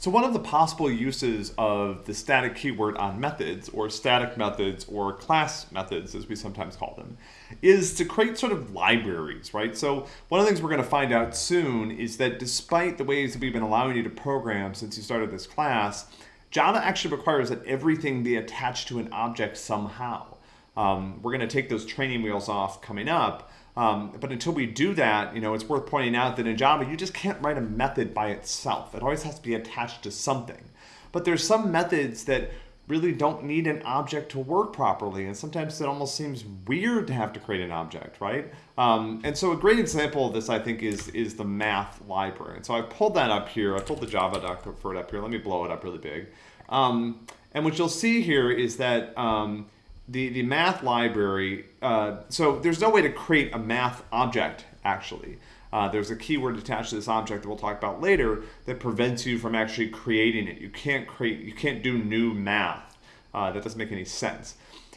So one of the possible uses of the static keyword on methods, or static methods, or class methods, as we sometimes call them, is to create sort of libraries, right? So one of the things we're going to find out soon is that despite the ways that we've been allowing you to program since you started this class, Java actually requires that everything be attached to an object somehow. Um, we're going to take those training wheels off coming up, um, but until we do that, you know, it's worth pointing out that in Java, you just can't write a method by itself. It always has to be attached to something. But there's some methods that really don't need an object to work properly. And sometimes it almost seems weird to have to create an object, right? Um, and so a great example of this, I think, is, is the math library. And so I pulled that up here. I pulled the Java doc for it up here. Let me blow it up really big. Um, and what you'll see here is that um, the, the math library, uh, so there's no way to create a math object, actually. Uh, there's a keyword attached to this object that we'll talk about later that prevents you from actually creating it. You can't create, you can't do new math. Uh, that doesn't make any sense.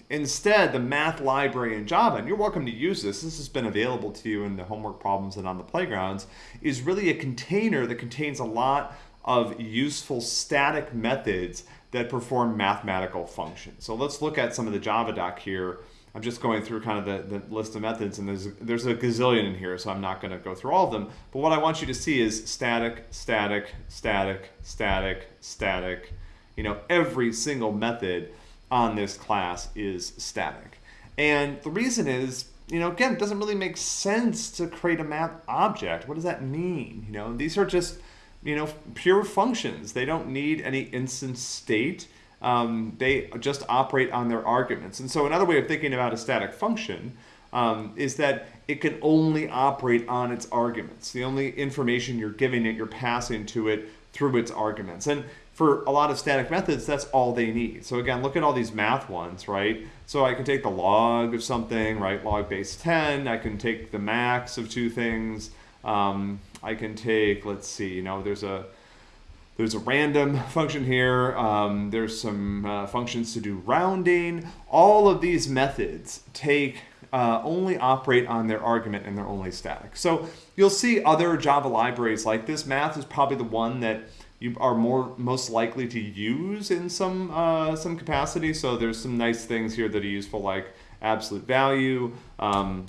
Instead, the math library in Java, and you're welcome to use this, this has been available to you in the homework problems and on the playgrounds, is really a container that contains a lot of useful static methods that perform mathematical functions. So let's look at some of the Java doc here. I'm just going through kind of the, the list of methods and there's, there's a gazillion in here, so I'm not gonna go through all of them. But what I want you to see is static, static, static, static, static. You know, every single method on this class is static. And the reason is, you know, again, it doesn't really make sense to create a math object. What does that mean? You know, these are just you know, pure functions. They don't need any instance state. Um, they just operate on their arguments. And so another way of thinking about a static function um, is that it can only operate on its arguments. The only information you're giving it, you're passing to it through its arguments. And for a lot of static methods, that's all they need. So again, look at all these math ones, right? So I can take the log of something, right? Log base 10. I can take the max of two things. Um, I can take, let's see, you know, there's a there's a random function here. Um, there's some uh, functions to do rounding. All of these methods take uh, only operate on their argument and they're only static. So you'll see other Java libraries like this. Math is probably the one that you are more most likely to use in some uh, some capacity. So there's some nice things here that are useful like absolute value. Um,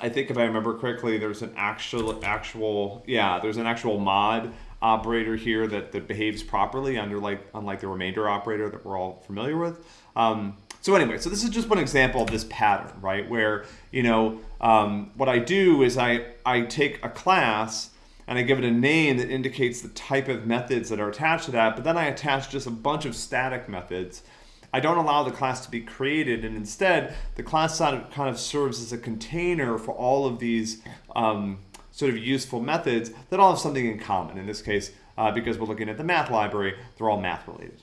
I think if I remember correctly, there's an actual, actual, yeah, there's an actual mod operator here that, that behaves properly under like, unlike the remainder operator that we're all familiar with. Um, so anyway, so this is just one example of this pattern, right? Where, you know, um, what I do is I, I take a class and I give it a name that indicates the type of methods that are attached to that, but then I attach just a bunch of static methods I don't allow the class to be created, and instead, the class kind of serves as a container for all of these um, sort of useful methods that all have something in common. In this case, uh, because we're looking at the math library, they're all math related.